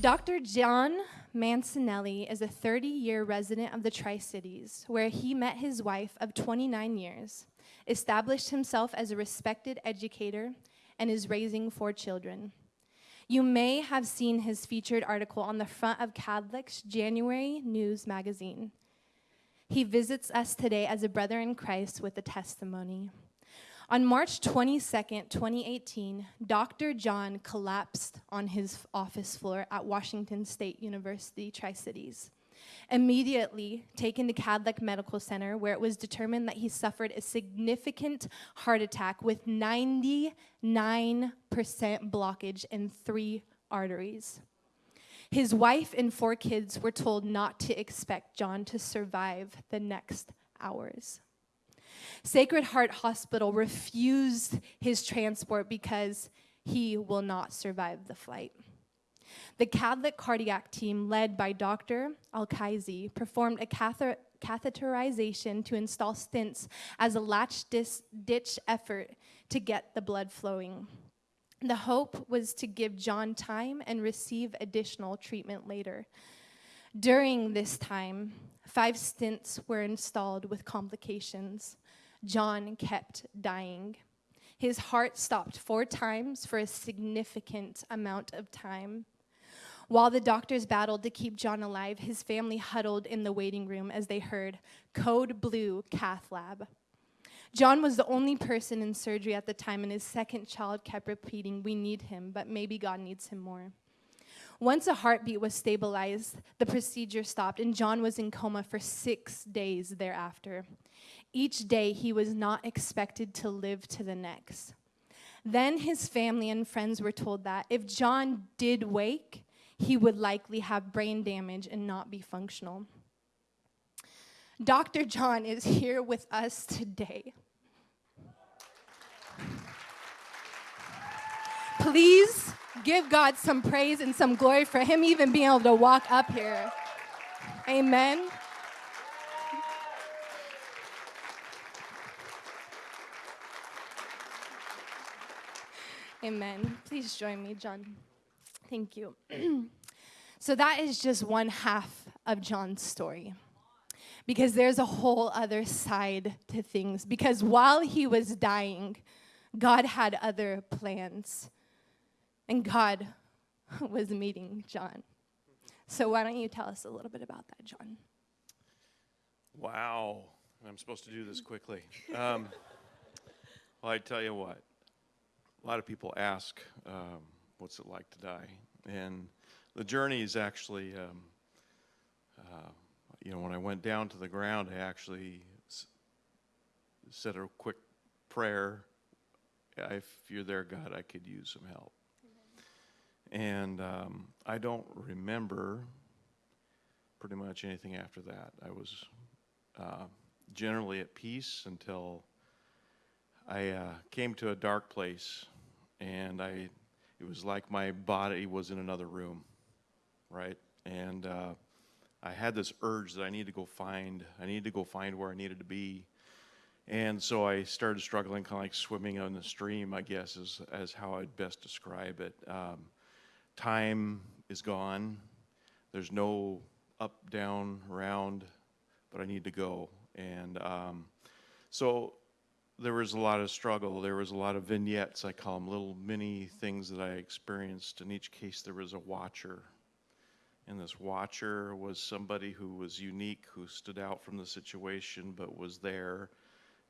Dr. John Mancinelli is a 30 year resident of the Tri Cities, where he met his wife of 29 years, established himself as a respected educator, and is raising four children. You may have seen his featured article on the front of Kadlec's January News magazine. He visits us today as a brother in Christ with a testimony. On March 22, 2018, Dr. John collapsed on his office floor at Washington State University Tri Cities. Immediately taken to Kadlec Medical Center, where it was determined that he suffered a significant heart attack with 99% blockage in three arteries. His wife and four kids were told not to expect John to survive the next hours. Sacred Heart Hospital refused his transport because he will not survive the flight. The Kadlec cardiac team, led by Dr. Al-Kaizi, performed a catheter catheterization to install stents as a latch ditch effort to get the blood flowing. The hope was to give John time and receive additional treatment later. During this time, five stents were installed with complications. John kept dying. His heart stopped four times for a significant amount of time. While the doctors battled to keep John alive, his family huddled in the waiting room as they heard Code Blue Cath Lab. John was the only person in surgery at the time, and his second child kept repeating, We need him, but maybe God needs him more. Once a heartbeat was stabilized, the procedure stopped, and John was in coma for six days thereafter. Each day, he was not expected to live to the next. Then his family and friends were told that if John did wake, he would likely have brain damage and not be functional. Dr. John is here with us today. Please give God some praise and some glory for him even being able to walk up here. Amen. Amen. Please join me, John. Thank you. so, that is just one half of John's story. Because there's a whole other side to things. Because while he was dying, God had other plans. And God was meeting John. So, why don't you tell us a little bit about that, John? Wow. I'm supposed to do this quickly. Um, well, I tell you what, a lot of people ask, um, what's it like to die? And the journey is actually, um, uh, you know, when I went down to the ground, I actually said a quick prayer. If you're there, God, I could use some help. And um, I don't remember pretty much anything after that. I was uh, generally at peace until I uh, came to a dark place and I, it was like my body was in another room, right? And uh, I had this urge that I need to go find, I need to go find where I needed to be. And so I started struggling, kind of like swimming on the stream, I guess, is as how I'd best describe it. Um, time is gone. There's no up, down, round, but I need to go. And um, so there was a lot of struggle. There was a lot of vignettes, I call them, little mini things that I experienced. In each case, there was a watcher. And this watcher was somebody who was unique, who stood out from the situation, but was there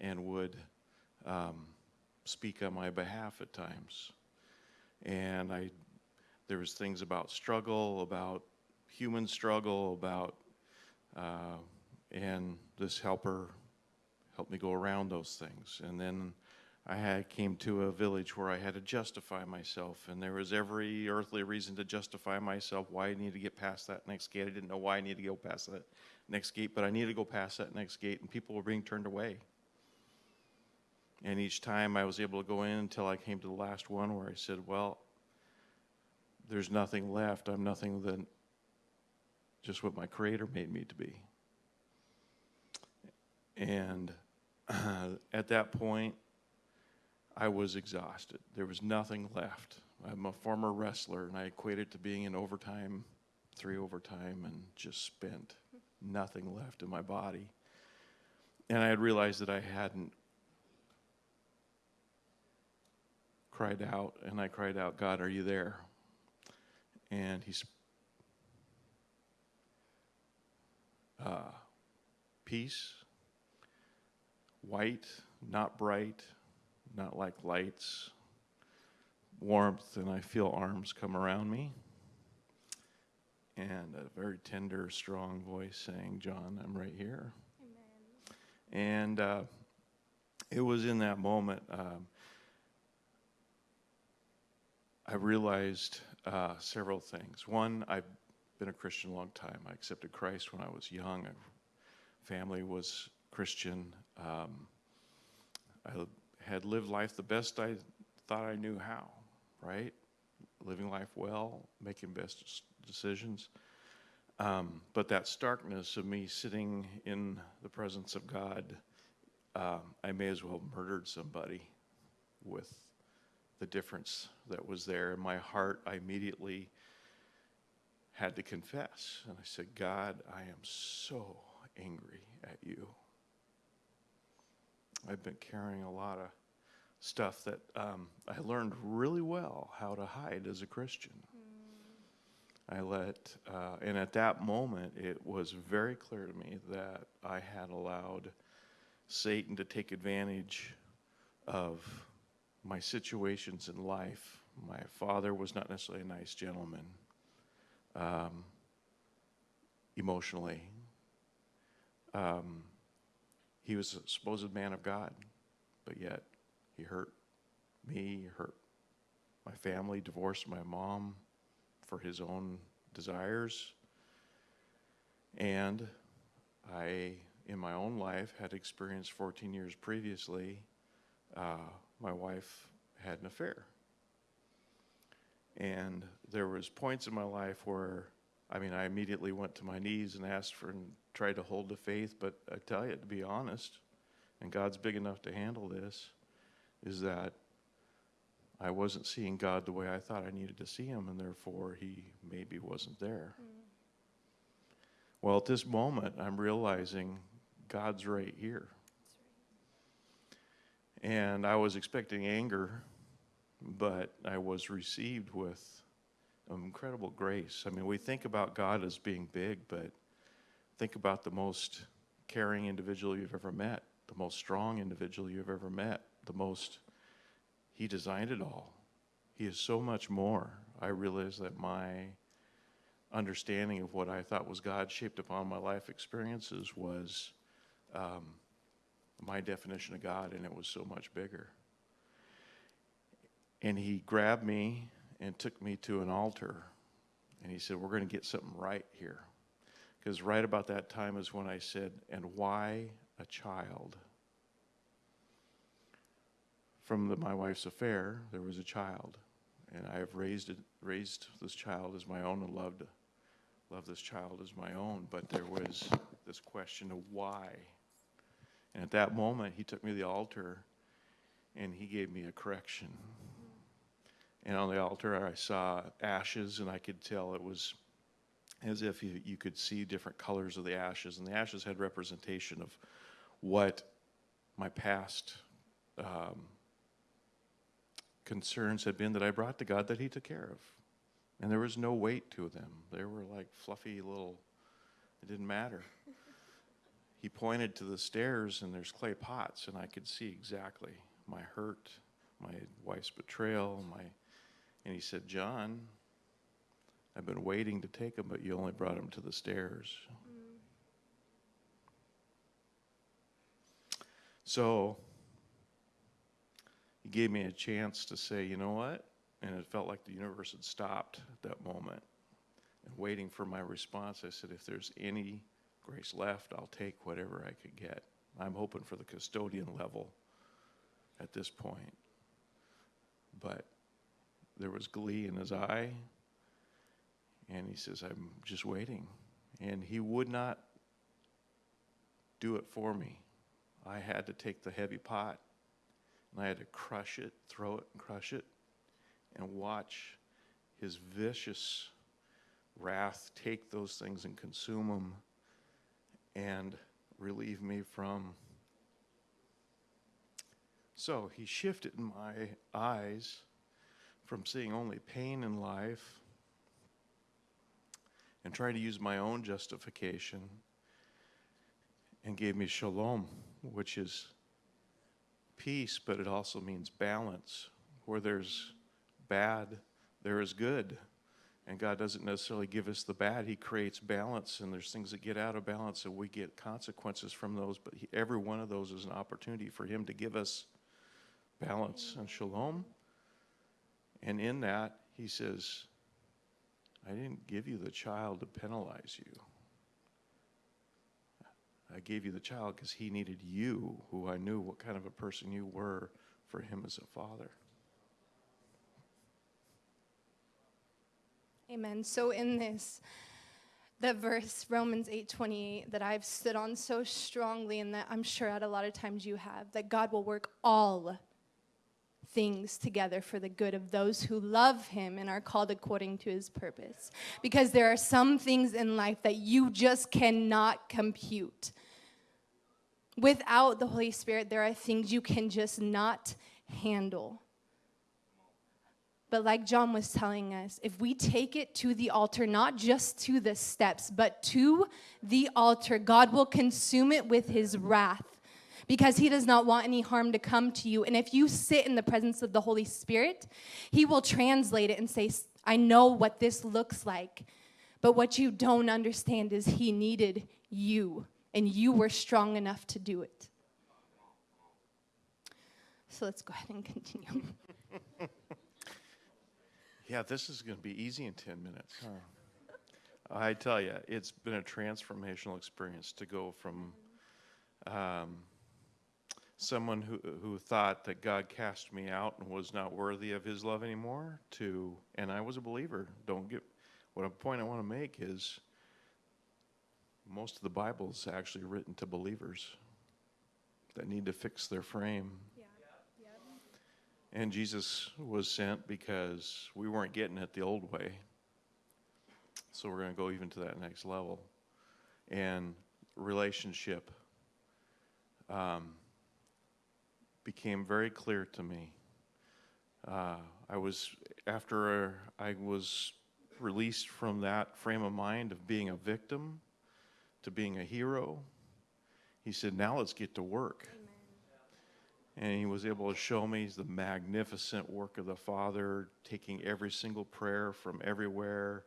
and would um, speak on my behalf at times. And I, there was things about struggle, about human struggle, about, uh, and this helper helped me go around those things. And then I had, came to a village where I had to justify myself, and there was every earthly reason to justify myself why I needed to get past that next gate. I didn't know why I needed to go past that next gate, but I needed to go past that next gate, and people were being turned away. And each time I was able to go in until I came to the last one where I said, Well, there's nothing left. I'm nothing than just what my Creator made me to be. And at that point, I was exhausted. There was nothing left. I'm a former wrestler, and I equate it to being in overtime, three overtime, and just spent nothing left in my body. And I had realized that I hadn't cried out, and I cried out, God, are you there? And he's uh, peace, white, not bright, not like lights, warmth, and I feel arms come around me. And a very tender, strong voice saying, John, I'm right here. Amen. And uh, it was in that moment um, I realized uh, several things. One, I've been a Christian a long time. I accepted Christ when I was young. My family was Christian. Um, I had lived life the best I thought I knew how, right? Living life well, making best decisions. Um, but that starkness of me sitting in the presence of God, um, I may as well have murdered somebody with the difference that was there. In my heart, I immediately had to confess. And I said, God, I am so angry at you. I've been carrying a lot of stuff that um, I learned really well how to hide as a Christian. Mm. I let, uh, and at that moment, it was very clear to me that I had allowed Satan to take advantage of my situations in life. My father was not necessarily a nice gentleman um, emotionally. Um, he was a supposed man of God, but yet he hurt me, hurt my family, divorced my mom for his own desires. And I, in my own life, had experienced 14 years previously uh, my wife had an affair. And there was points in my life where, I mean, I immediately went to my knees and asked for and tried to hold the faith. But I tell you, to be honest, and God's big enough to handle this, is that I wasn't seeing God the way I thought I needed to see Him, and therefore He maybe wasn't there. Mm. Well, at this moment, I'm realizing God's right here. And I was expecting anger, but I was received with incredible grace. I mean, we think about God as being big, but think about the most caring individual you've ever met, the most strong individual you've ever met, the most, He designed it all. He is so much more. I realize that my understanding of what I thought was God shaped upon my life experiences was um, my definition of God, and it was so much bigger. And he grabbed me and took me to an altar, and he said, We're going to get something right here. Because right about that time is when I said, And why a child? From the, my wife's affair, there was a child, and I have raised it, raised this child as my own and loved, loved this child as my own. But there was this question of why and at that moment, he took me to the altar and he gave me a correction. And on the altar, I saw ashes, and I could tell it was as if you, you could see different colors of the ashes. And the ashes had representation of what my past um, concerns had been that I brought to God that He took care of. And there was no weight to them, they were like fluffy little, it didn't matter he pointed to the stairs and there's clay pots and i could see exactly my hurt my wife's betrayal my and he said john i've been waiting to take him but you only brought him to the stairs mm. so he gave me a chance to say you know what and it felt like the universe had stopped at that moment and waiting for my response i said if there's any grace left, I'll take whatever I could get. I'm hoping for the custodian level at this point. But there was glee in his eye, and he says, I'm just waiting. And he would not do it for me. I had to take the heavy pot, and I had to crush it, throw it, and crush it. and watch his vicious wrath take those things and consume them and relieve me from. So he shifted in my eyes from seeing only pain in life and trying to use my own justification and gave me shalom, which is peace, but it also means balance. Where there's bad, there is good. And God doesn't necessarily give us the bad, He creates balance, and there's things that get out of balance, and we get consequences from those. But he, every one of those is an opportunity for Him to give us balance and shalom. And in that, He says, I didn't give you the child to penalize you. I gave you the child because he needed you, who I knew what kind of a person you were, for him as a father. Amen. So in this, the verse Romans 8:28 that I've stood on so strongly and that I'm sure at a lot of times you have that God will work all things together for the good of those who love him and are called according to his purpose. Because there are some things in life that you just cannot compute. Without the Holy Spirit, there are things you can just not handle. But like John was telling us, if we take it to the altar, not just to the steps, but to the altar, God will consume it with his wrath because he does not want any harm to come to you. And if you sit in the presence of the Holy Spirit, he will translate it and say, I know what this looks like. But what you don't understand is he needed you, and you were strong enough to do it. So let's go ahead and continue. Yeah, this is going to be easy in 10 minutes, huh? I tell you, it's been a transformational experience to go from um, someone who, who thought that God cast me out and was not worthy of his love anymore to, and I was a believer. Don't get, what a point I want to make is most of the Bible is actually written to believers that need to fix their frame. And Jesus was sent because we weren't getting it the old way. So we're going to go even to that next level. And relationship um, became very clear to me. Uh, I was, after I was released from that frame of mind of being a victim to being a hero, he said, now let's get to work and he was able to show me the magnificent work of the Father, taking every single prayer from everywhere,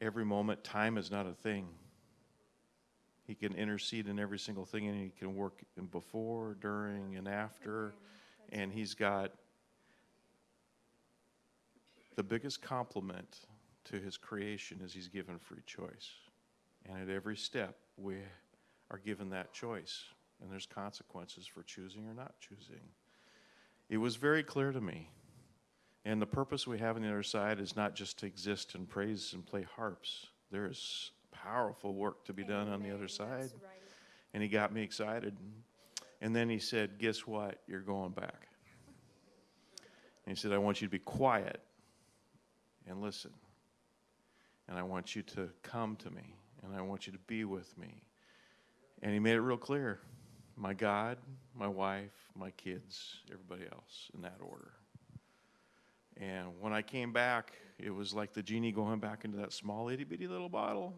every moment. Time is not a thing. He can intercede in every single thing, and he can work in before, during, and after. And he's got the biggest compliment to his creation is he's given free choice. And at every step, we are given that choice and there's consequences for choosing or not choosing. It was very clear to me. And the purpose we have on the other side is not just to exist and praise and play harps. There is powerful work to be done on the other side. And he got me excited. And then he said, Guess what? You're going back. And he said, I want you to be quiet and listen. And I want you to come to me. And I want you to be with me. And he made it real clear my God, my wife, my kids, everybody else in that order. And when I came back, it was like the genie going back into that small itty bitty little bottle.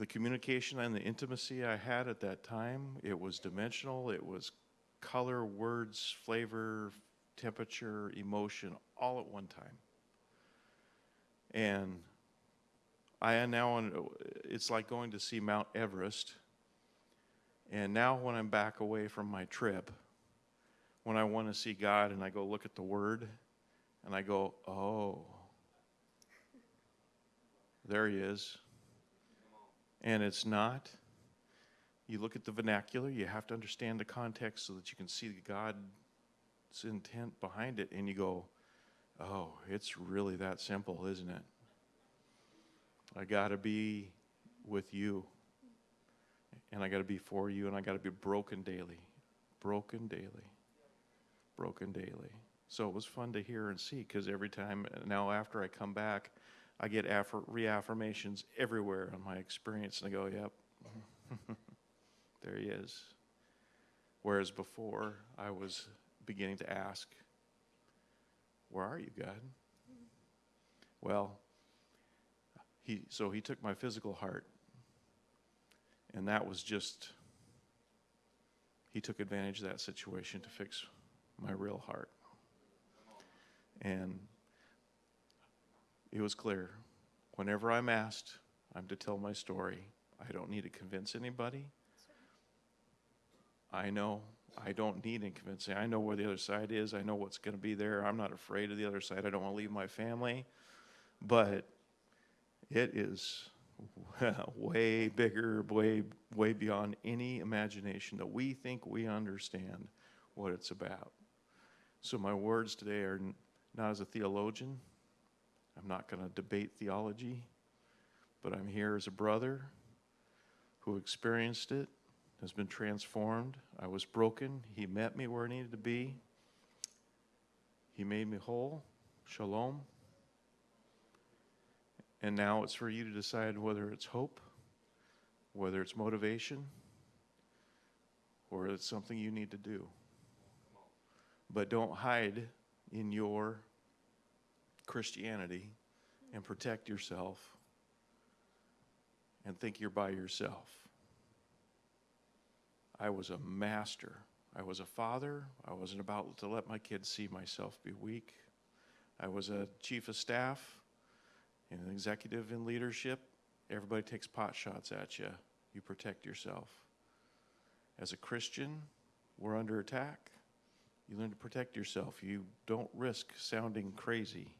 The communication and the intimacy I had at that time, it was dimensional, it was color, words, flavor, temperature, emotion, all at one time. And I am now, it's like going to see Mount Everest and now, when I'm back away from my trip, when I want to see God and I go look at the Word and I go, oh, there He is. And it's not. You look at the vernacular, you have to understand the context so that you can see the God's intent behind it, and you go, oh, it's really that simple, isn't it? I got to be with you and I got to be for you, and I got to be broken daily, broken daily, broken daily. So it was fun to hear and see because every time now after I come back, I get reaffirmations everywhere on my experience, and I go, "Yep, there he is." Whereas before, I was beginning to ask, "Where are you, God?" Well, he so he took my physical heart, and that was just he took advantage of that situation to fix my real heart. And it was clear whenever I'm asked, I'm to tell my story. I don't need to convince anybody. I know I don't need any convincing. I know where the other side is. I know what's going to be there. I'm not afraid of the other side. I don't want to leave my family. But it is way bigger, way, way beyond any imagination that we think we understand what it's about. So, my words today are not as a theologian. I'm not going to debate theology, but I'm here as a brother who experienced it, has been transformed. I was broken. He met me where I needed to be. He made me whole. Shalom. And now it's for you to decide whether it's hope, whether it's motivation, or it's something you need to do. But don't hide in your Christianity and protect yourself and think you're by yourself. I was a master. I was a father. I wasn't about to let my kids see myself be weak. I was a chief of staff and an executive in leadership. Everybody takes pot shots at you. You protect yourself. As a Christian, we're under attack. You learn to protect yourself. You don't risk sounding crazy.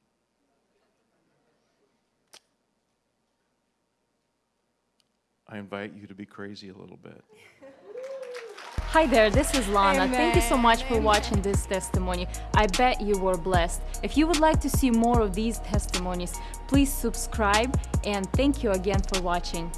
I invite you to be crazy a little bit. Hi there, this is Lana. Thank you so much for amen. watching this testimony. I bet you were blessed. If you would like to see more of these testimonies, please subscribe and thank you again for watching.